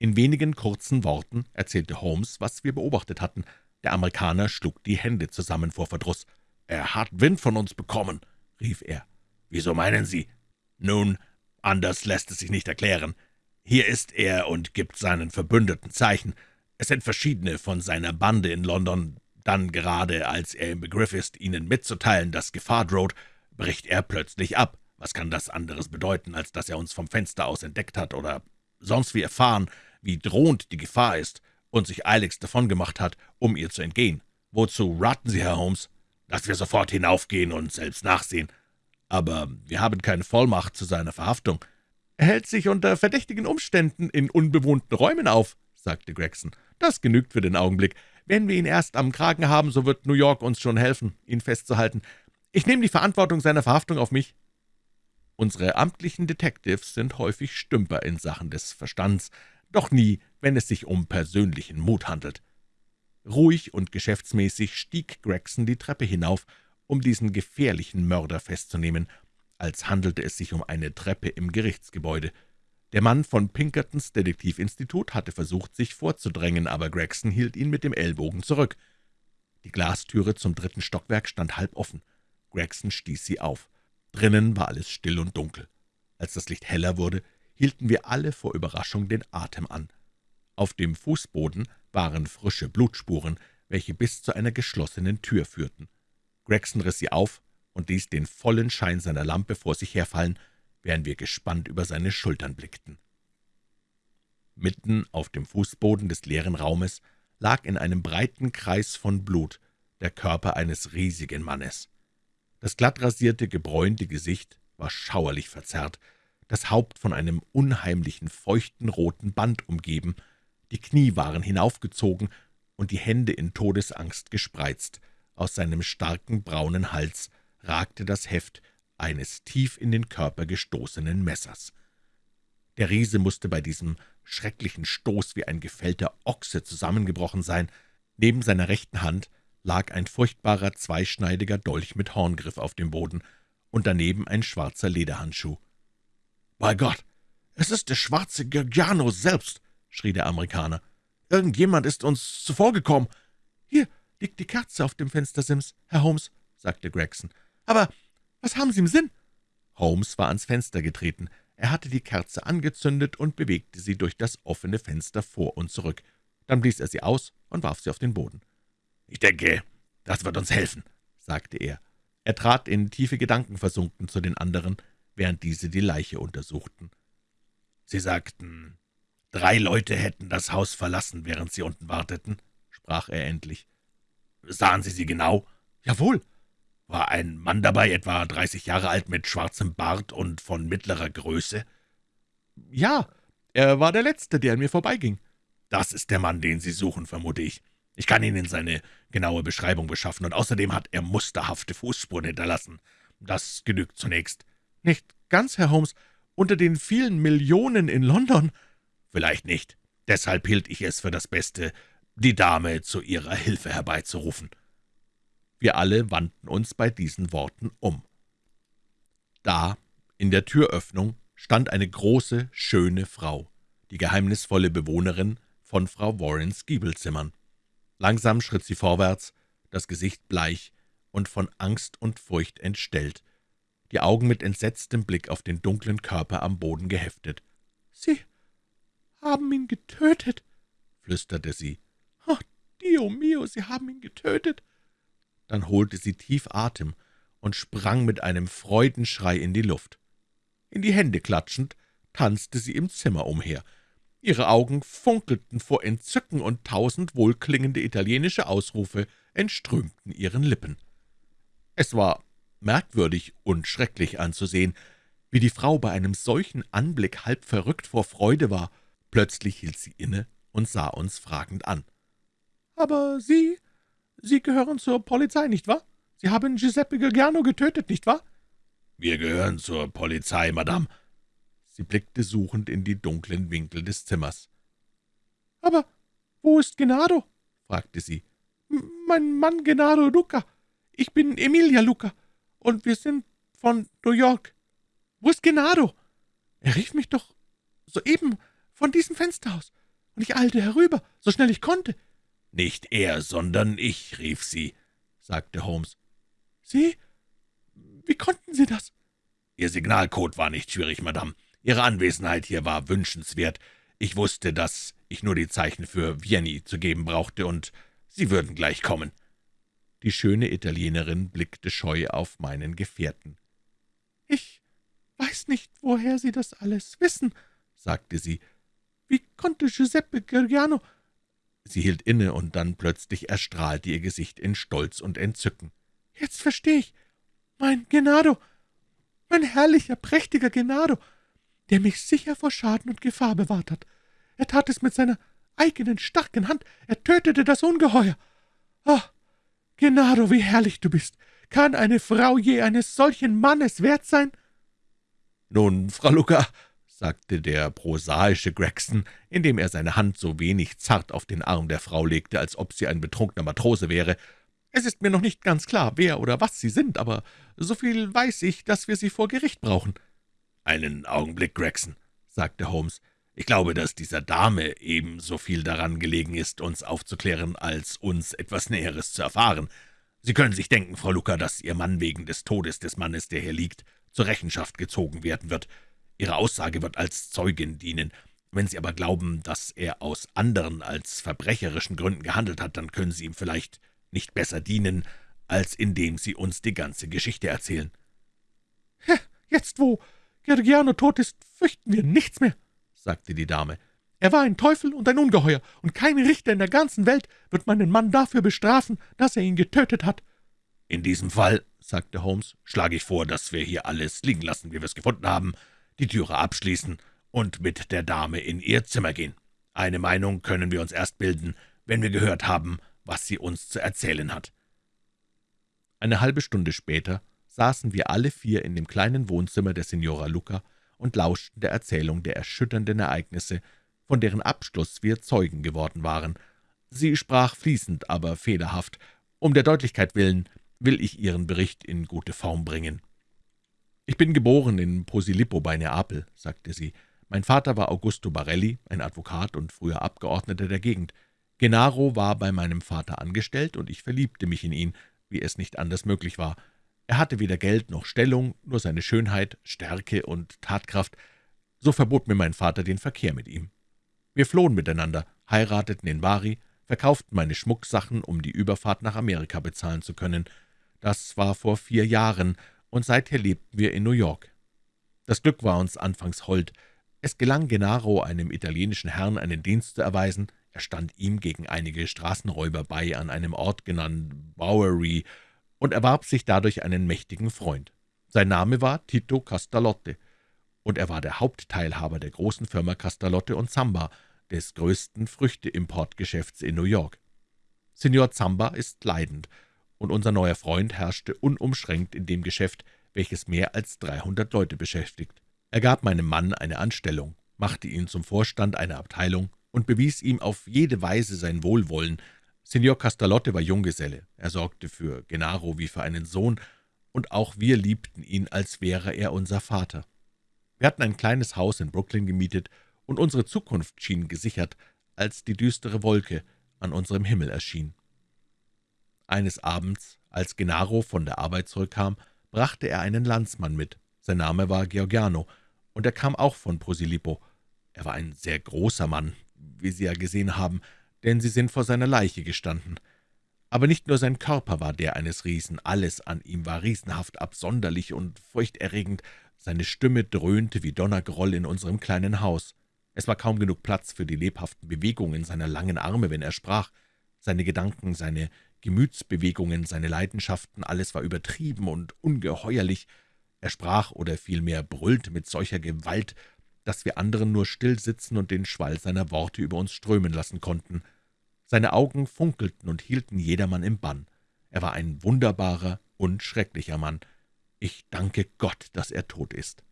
In wenigen kurzen Worten erzählte Holmes, was wir beobachtet hatten. Der Amerikaner schlug die Hände zusammen vor Verdruss. »Er hat Wind von uns bekommen«, rief er. »Wieso meinen Sie?« »Nun, anders lässt es sich nicht erklären. Hier ist er und gibt seinen Verbündeten Zeichen. Es sind verschiedene von seiner Bande in London. Dann, gerade als er im Begriff ist, ihnen mitzuteilen, dass Gefahr droht, bricht er plötzlich ab. Was kann das anderes bedeuten, als dass er uns vom Fenster aus entdeckt hat oder sonst wie erfahren, wie drohend die Gefahr ist und sich eiligst davongemacht hat, um ihr zu entgehen? Wozu raten Sie, Herr Holmes? Dass wir sofort hinaufgehen und selbst nachsehen aber wir haben keine Vollmacht zu seiner Verhaftung. Er hält sich unter verdächtigen Umständen in unbewohnten Räumen auf, sagte Gregson. Das genügt für den Augenblick. Wenn wir ihn erst am Kragen haben, so wird New York uns schon helfen, ihn festzuhalten. Ich nehme die Verantwortung seiner Verhaftung auf mich. Unsere amtlichen Detectives sind häufig Stümper in Sachen des Verstands, doch nie, wenn es sich um persönlichen Mut handelt. Ruhig und geschäftsmäßig stieg Gregson die Treppe hinauf um diesen gefährlichen Mörder festzunehmen, als handelte es sich um eine Treppe im Gerichtsgebäude. Der Mann von Pinkertons Detektivinstitut hatte versucht, sich vorzudrängen, aber Gregson hielt ihn mit dem Ellbogen zurück. Die Glastüre zum dritten Stockwerk stand halb offen. Gregson stieß sie auf. Drinnen war alles still und dunkel. Als das Licht heller wurde, hielten wir alle vor Überraschung den Atem an. Auf dem Fußboden waren frische Blutspuren, welche bis zu einer geschlossenen Tür führten. Gregson riss sie auf und ließ den vollen Schein seiner Lampe vor sich herfallen, während wir gespannt über seine Schultern blickten. Mitten auf dem Fußboden des leeren Raumes lag in einem breiten Kreis von Blut der Körper eines riesigen Mannes. Das glattrasierte, gebräunte Gesicht war schauerlich verzerrt, das Haupt von einem unheimlichen, feuchten roten Band umgeben, die Knie waren hinaufgezogen und die Hände in Todesangst gespreizt. Aus seinem starken, braunen Hals ragte das Heft eines tief in den Körper gestoßenen Messers. Der Riese musste bei diesem schrecklichen Stoß wie ein gefällter Ochse zusammengebrochen sein. Neben seiner rechten Hand lag ein furchtbarer, zweischneidiger Dolch mit Horngriff auf dem Boden und daneben ein schwarzer Lederhandschuh. »Bei Gott, es ist der schwarze Giuliano selbst«, schrie der Amerikaner. »Irgendjemand ist uns zuvorgekommen. Liegt die Kerze auf dem Fenstersims, Herr Holmes«, sagte Gregson. »Aber was haben Sie im Sinn?« Holmes war ans Fenster getreten. Er hatte die Kerze angezündet und bewegte sie durch das offene Fenster vor und zurück. Dann blies er sie aus und warf sie auf den Boden. »Ich denke, das wird uns helfen«, sagte er. Er trat in tiefe Gedanken versunken zu den anderen, während diese die Leiche untersuchten. »Sie sagten, drei Leute hätten das Haus verlassen, während Sie unten warteten«, sprach er endlich. »Sahen Sie sie genau?« »Jawohl.« »War ein Mann dabei, etwa dreißig Jahre alt, mit schwarzem Bart und von mittlerer Größe?« »Ja, er war der Letzte, der an mir vorbeiging.« »Das ist der Mann, den Sie suchen, vermute ich. Ich kann Ihnen seine genaue Beschreibung beschaffen, und außerdem hat er musterhafte Fußspuren hinterlassen. Das genügt zunächst.« »Nicht ganz, Herr Holmes unter den vielen Millionen in London?« »Vielleicht nicht. Deshalb hielt ich es für das Beste, die Dame zu ihrer Hilfe herbeizurufen.« Wir alle wandten uns bei diesen Worten um. Da, in der Türöffnung, stand eine große, schöne Frau, die geheimnisvolle Bewohnerin von Frau Warrens Giebelzimmern. Langsam schritt sie vorwärts, das Gesicht bleich und von Angst und Furcht entstellt, die Augen mit entsetztem Blick auf den dunklen Körper am Boden geheftet. »Sie haben ihn getötet«, flüsterte sie. »Oh, Dio mio, Sie haben ihn getötet!« Dann holte sie tief Atem und sprang mit einem Freudenschrei in die Luft. In die Hände klatschend, tanzte sie im Zimmer umher. Ihre Augen funkelten vor Entzücken, und tausend wohlklingende italienische Ausrufe entströmten ihren Lippen. Es war merkwürdig und schrecklich anzusehen, wie die Frau bei einem solchen Anblick halb verrückt vor Freude war. Plötzlich hielt sie inne und sah uns fragend an. »Aber Sie, Sie gehören zur Polizei, nicht wahr? Sie haben Giuseppe Giuliano getötet, nicht wahr?« »Wir gehören zur Polizei, Madame.« Sie blickte suchend in die dunklen Winkel des Zimmers. »Aber wo ist Genaro?« fragte sie. »Mein Mann Genaro Luca. Ich bin Emilia Luca und wir sind von New York. Wo ist Genaro? Er rief mich doch soeben von diesem Fenster aus, und ich eilte herüber, so schnell ich konnte.« »Nicht er, sondern ich«, rief sie, sagte Holmes. »Sie? Wie konnten Sie das?« »Ihr Signalcode war nicht schwierig, Madame. Ihre Anwesenheit hier war wünschenswert. Ich wusste, dass ich nur die Zeichen für Vienni zu geben brauchte, und Sie würden gleich kommen.« die schöne Italienerin blickte scheu auf meinen Gefährten. »Ich weiß nicht, woher Sie das alles wissen«, sagte sie. »Wie konnte Giuseppe Giuliano...« Sie hielt inne, und dann plötzlich erstrahlte ihr Gesicht in Stolz und Entzücken. »Jetzt verstehe ich. Mein Genado, mein herrlicher, prächtiger Genado, der mich sicher vor Schaden und Gefahr bewahrt hat. Er tat es mit seiner eigenen starken Hand. Er tötete das Ungeheuer. Ah, Genaro, wie herrlich du bist! Kann eine Frau je eines solchen Mannes wert sein?« »Nun, Frau Luca«, sagte der prosaische Gregson, indem er seine Hand so wenig zart auf den Arm der Frau legte, als ob sie ein betrunkener Matrose wäre, »es ist mir noch nicht ganz klar, wer oder was Sie sind, aber so viel weiß ich, dass wir Sie vor Gericht brauchen.« »Einen Augenblick, Gregson«, sagte Holmes. »Ich glaube, dass dieser Dame ebenso viel daran gelegen ist, uns aufzuklären, als uns etwas Näheres zu erfahren. Sie können sich denken, Frau Luca, dass Ihr Mann wegen des Todes des Mannes, der hier liegt, zur Rechenschaft gezogen werden wird. Ihre Aussage wird als Zeugin dienen. Wenn Sie aber glauben, dass er aus anderen als verbrecherischen Gründen gehandelt hat, dann können Sie ihm vielleicht nicht besser dienen, als indem Sie uns die ganze Geschichte erzählen.« »Jetzt, wo Gergiano tot ist, fürchten wir nichts mehr«, sagte die Dame. »Er war ein Teufel und ein Ungeheuer, und kein Richter in der ganzen Welt wird meinen Mann dafür bestrafen, dass er ihn getötet hat.« »In diesem Fall«, sagte Holmes, »schlage ich vor, dass wir hier alles liegen lassen, wie wir es gefunden haben, die Türe abschließen und mit der Dame in ihr Zimmer gehen. Eine Meinung können wir uns erst bilden, wenn wir gehört haben, was sie uns zu erzählen hat.« Eine halbe Stunde später saßen wir alle vier in dem kleinen Wohnzimmer der Signora Luca und lauschten der Erzählung der erschütternden Ereignisse, von deren Abschluss wir Zeugen geworden waren. Sie sprach fließend, aber fehlerhaft. Um der Deutlichkeit willen will ich Ihren Bericht in gute Form bringen. »Ich bin geboren in Posilippo bei Neapel«, sagte sie. »Mein Vater war Augusto Barelli, ein Advokat und früher Abgeordneter der Gegend. Genaro war bei meinem Vater angestellt, und ich verliebte mich in ihn, wie es nicht anders möglich war. Er hatte weder Geld noch Stellung, nur seine Schönheit, Stärke und Tatkraft. So verbot mir mein Vater den Verkehr mit ihm. Wir flohen miteinander, heirateten in Bari, verkauften meine Schmucksachen, um die Überfahrt nach Amerika bezahlen zu können. Das war vor vier Jahren, und seither lebten wir in New York. Das Glück war uns anfangs hold. Es gelang Genaro, einem italienischen Herrn, einen Dienst zu erweisen. Er stand ihm gegen einige Straßenräuber bei an einem Ort genannt Bowery und erwarb sich dadurch einen mächtigen Freund. Sein Name war Tito Castalotte, und er war der Hauptteilhaber der großen Firma Castalotte und Zamba, des größten Früchteimportgeschäfts in New York. Signor Zamba ist leidend, und unser neuer Freund herrschte unumschränkt in dem Geschäft, welches mehr als dreihundert Leute beschäftigt. Er gab meinem Mann eine Anstellung, machte ihn zum Vorstand einer Abteilung und bewies ihm auf jede Weise sein Wohlwollen. Signor Castalotte war Junggeselle, er sorgte für Genaro wie für einen Sohn, und auch wir liebten ihn, als wäre er unser Vater. Wir hatten ein kleines Haus in Brooklyn gemietet, und unsere Zukunft schien gesichert, als die düstere Wolke an unserem Himmel erschien. Eines Abends, als Genaro von der Arbeit zurückkam, brachte er einen Landsmann mit. Sein Name war Georgiano, und er kam auch von Posilippo. Er war ein sehr großer Mann, wie Sie ja gesehen haben, denn Sie sind vor seiner Leiche gestanden. Aber nicht nur sein Körper war der eines Riesen, alles an ihm war riesenhaft, absonderlich und furchterregend. Seine Stimme dröhnte wie Donnergroll in unserem kleinen Haus. Es war kaum genug Platz für die lebhaften Bewegungen seiner langen Arme, wenn er sprach. Seine Gedanken, seine Gemütsbewegungen, seine Leidenschaften, alles war übertrieben und ungeheuerlich. Er sprach oder vielmehr brüllte mit solcher Gewalt, dass wir anderen nur still sitzen und den Schwall seiner Worte über uns strömen lassen konnten. Seine Augen funkelten und hielten jedermann im Bann. Er war ein wunderbarer und schrecklicher Mann. Ich danke Gott, dass er tot ist.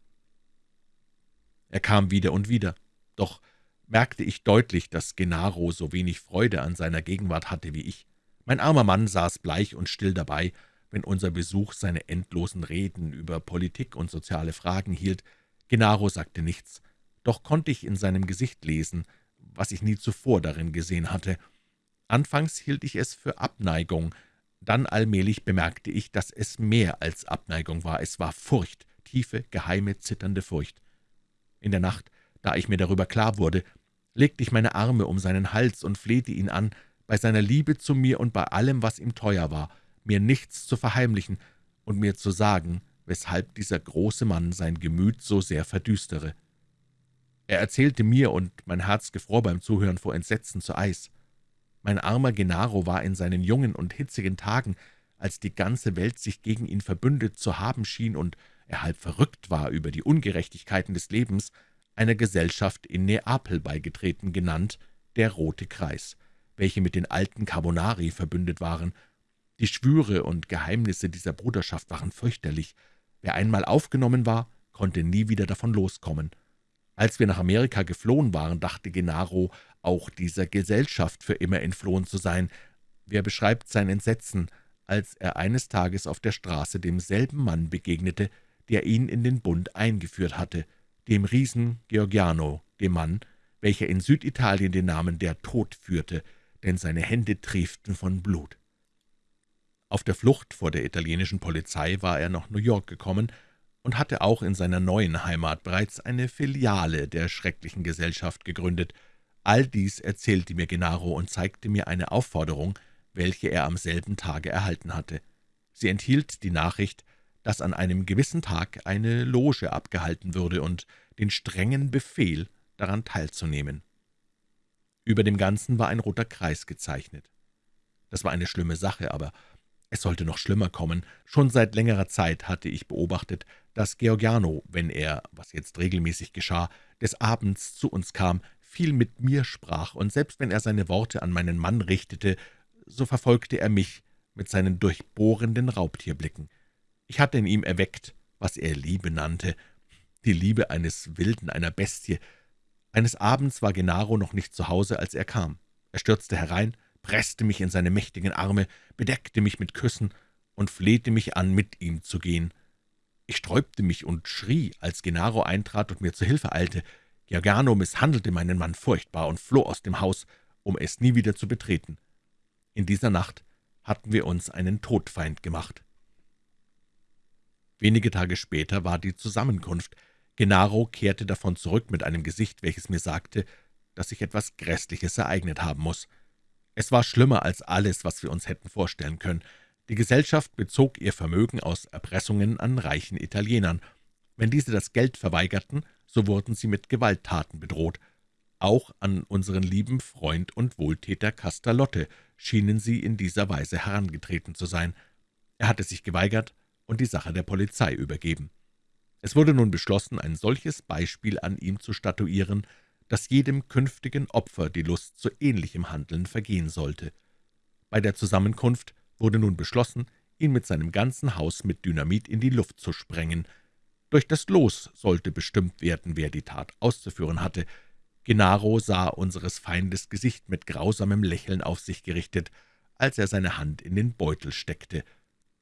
Er kam wieder und wieder, doch merkte ich deutlich, dass Genaro so wenig Freude an seiner Gegenwart hatte wie ich. Mein armer Mann saß bleich und still dabei, wenn unser Besuch seine endlosen Reden über Politik und soziale Fragen hielt. Genaro sagte nichts, doch konnte ich in seinem Gesicht lesen, was ich nie zuvor darin gesehen hatte. Anfangs hielt ich es für Abneigung, dann allmählich bemerkte ich, dass es mehr als Abneigung war. Es war Furcht, tiefe, geheime, zitternde Furcht. In der Nacht, da ich mir darüber klar wurde, legte ich meine Arme um seinen Hals und flehte ihn an, bei seiner Liebe zu mir und bei allem, was ihm teuer war, mir nichts zu verheimlichen und mir zu sagen, weshalb dieser große Mann sein Gemüt so sehr verdüstere. Er erzählte mir, und mein Herz gefror beim Zuhören vor Entsetzen zu Eis. Mein armer Genaro war in seinen jungen und hitzigen Tagen, als die ganze Welt sich gegen ihn verbündet zu haben schien und er halb verrückt war über die Ungerechtigkeiten des Lebens, einer Gesellschaft in Neapel beigetreten, genannt der Rote Kreis welche mit den alten Carbonari verbündet waren. Die Schwüre und Geheimnisse dieser Bruderschaft waren fürchterlich. Wer einmal aufgenommen war, konnte nie wieder davon loskommen. Als wir nach Amerika geflohen waren, dachte Genaro, auch dieser Gesellschaft für immer entflohen zu sein. Wer beschreibt sein Entsetzen, als er eines Tages auf der Straße demselben Mann begegnete, der ihn in den Bund eingeführt hatte, dem Riesen Georgiano, dem Mann, welcher in Süditalien den Namen der Tod führte, denn seine Hände trieften von Blut. Auf der Flucht vor der italienischen Polizei war er nach New York gekommen und hatte auch in seiner neuen Heimat bereits eine Filiale der schrecklichen Gesellschaft gegründet. All dies erzählte mir Genaro und zeigte mir eine Aufforderung, welche er am selben Tage erhalten hatte. Sie enthielt die Nachricht, dass an einem gewissen Tag eine Loge abgehalten würde und den strengen Befehl, daran teilzunehmen. Über dem Ganzen war ein roter Kreis gezeichnet. Das war eine schlimme Sache, aber es sollte noch schlimmer kommen. Schon seit längerer Zeit hatte ich beobachtet, dass Georgiano, wenn er, was jetzt regelmäßig geschah, des Abends zu uns kam, viel mit mir sprach, und selbst wenn er seine Worte an meinen Mann richtete, so verfolgte er mich mit seinen durchbohrenden Raubtierblicken. Ich hatte in ihm erweckt, was er Liebe nannte, die Liebe eines Wilden, einer Bestie, eines Abends war Genaro noch nicht zu Hause, als er kam. Er stürzte herein, presste mich in seine mächtigen Arme, bedeckte mich mit Küssen und flehte mich an, mit ihm zu gehen. Ich sträubte mich und schrie, als Genaro eintrat und mir zu Hilfe eilte. Giordano misshandelte meinen Mann furchtbar und floh aus dem Haus, um es nie wieder zu betreten. In dieser Nacht hatten wir uns einen Todfeind gemacht. Wenige Tage später war die Zusammenkunft, Genaro kehrte davon zurück mit einem Gesicht, welches mir sagte, dass sich etwas Grässliches ereignet haben muss. Es war schlimmer als alles, was wir uns hätten vorstellen können. Die Gesellschaft bezog ihr Vermögen aus Erpressungen an reichen Italienern. Wenn diese das Geld verweigerten, so wurden sie mit Gewalttaten bedroht. Auch an unseren lieben Freund und Wohltäter Castalotte schienen sie in dieser Weise herangetreten zu sein. Er hatte sich geweigert und die Sache der Polizei übergeben. Es wurde nun beschlossen, ein solches Beispiel an ihm zu statuieren, dass jedem künftigen Opfer die Lust zu ähnlichem Handeln vergehen sollte. Bei der Zusammenkunft wurde nun beschlossen, ihn mit seinem ganzen Haus mit Dynamit in die Luft zu sprengen. Durch das Los sollte bestimmt werden, wer die Tat auszuführen hatte. Genaro sah unseres Feindes Gesicht mit grausamem Lächeln auf sich gerichtet, als er seine Hand in den Beutel steckte.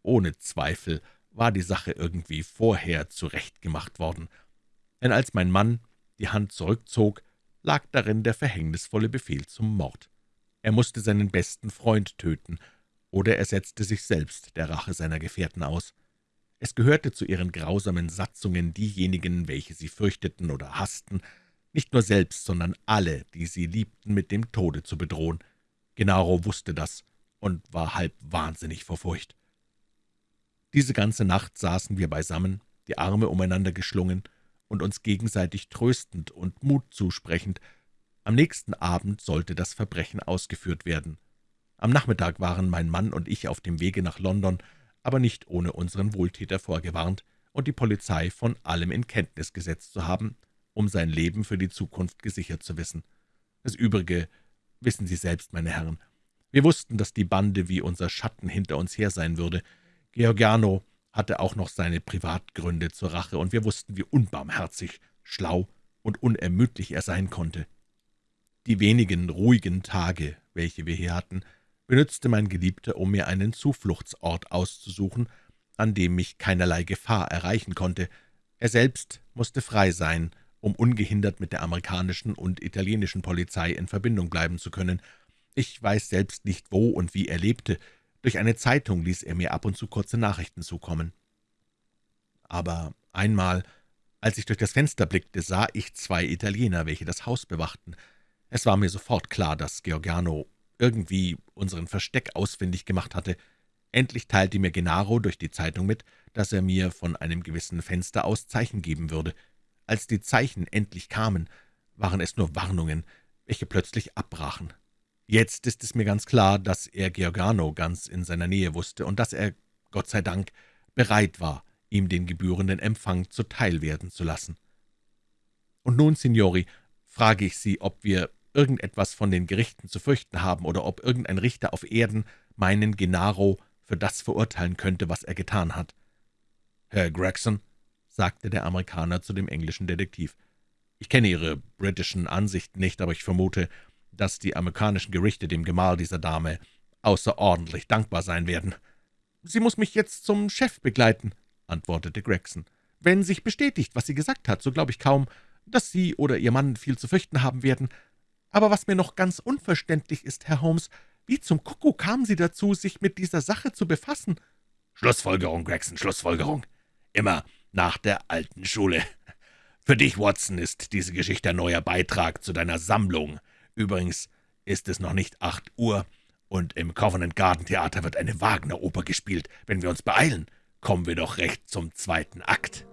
Ohne Zweifel war die Sache irgendwie vorher zurechtgemacht worden. Denn als mein Mann die Hand zurückzog, lag darin der verhängnisvolle Befehl zum Mord. Er musste seinen besten Freund töten, oder er setzte sich selbst der Rache seiner Gefährten aus. Es gehörte zu ihren grausamen Satzungen, diejenigen, welche sie fürchteten oder hassten, nicht nur selbst, sondern alle, die sie liebten, mit dem Tode zu bedrohen. Genaro wusste das und war halb wahnsinnig vor Furcht. Diese ganze Nacht saßen wir beisammen, die Arme umeinander geschlungen und uns gegenseitig tröstend und Mut zusprechend. Am nächsten Abend sollte das Verbrechen ausgeführt werden. Am Nachmittag waren mein Mann und ich auf dem Wege nach London, aber nicht ohne unseren Wohltäter vorgewarnt und die Polizei von allem in Kenntnis gesetzt zu haben, um sein Leben für die Zukunft gesichert zu wissen. Das Übrige wissen Sie selbst, meine Herren. Wir wussten, dass die Bande wie unser Schatten hinter uns her sein würde. Georgiano hatte auch noch seine Privatgründe zur Rache, und wir wussten, wie unbarmherzig, schlau und unermüdlich er sein konnte. Die wenigen ruhigen Tage, welche wir hier hatten, benützte mein Geliebter, um mir einen Zufluchtsort auszusuchen, an dem mich keinerlei Gefahr erreichen konnte. Er selbst musste frei sein, um ungehindert mit der amerikanischen und italienischen Polizei in Verbindung bleiben zu können. Ich weiß selbst nicht, wo und wie er lebte. Durch eine Zeitung ließ er mir ab und zu kurze Nachrichten zukommen. Aber einmal, als ich durch das Fenster blickte, sah ich zwei Italiener, welche das Haus bewachten. Es war mir sofort klar, dass Georgiano irgendwie unseren Versteck ausfindig gemacht hatte. Endlich teilte mir Genaro durch die Zeitung mit, dass er mir von einem gewissen Fenster aus Zeichen geben würde. Als die Zeichen endlich kamen, waren es nur Warnungen, welche plötzlich abbrachen. Jetzt ist es mir ganz klar, dass er Georgano ganz in seiner Nähe wusste und dass er, Gott sei Dank, bereit war, ihm den gebührenden Empfang zuteil werden zu lassen. Und nun, Signori, frage ich Sie, ob wir irgendetwas von den Gerichten zu fürchten haben oder ob irgendein Richter auf Erden meinen Genaro für das verurteilen könnte, was er getan hat. »Herr Gregson«, sagte der Amerikaner zu dem englischen Detektiv, »ich kenne Ihre britischen Ansichten nicht, aber ich vermute, dass die amerikanischen Gerichte dem Gemahl dieser Dame außerordentlich dankbar sein werden.« »Sie muss mich jetzt zum Chef begleiten«, antwortete Gregson. »Wenn sich bestätigt, was sie gesagt hat, so glaube ich kaum, dass Sie oder Ihr Mann viel zu fürchten haben werden. Aber was mir noch ganz unverständlich ist, Herr Holmes, wie zum Kuckuck kamen Sie dazu, sich mit dieser Sache zu befassen?« »Schlussfolgerung, Gregson, Schlussfolgerung. Immer nach der alten Schule. Für dich, Watson, ist diese Geschichte ein neuer Beitrag zu deiner Sammlung. Übrigens ist es noch nicht acht Uhr, und im Covent Garden Theater wird eine Wagner-Oper gespielt. Wenn wir uns beeilen, kommen wir doch recht zum zweiten Akt.«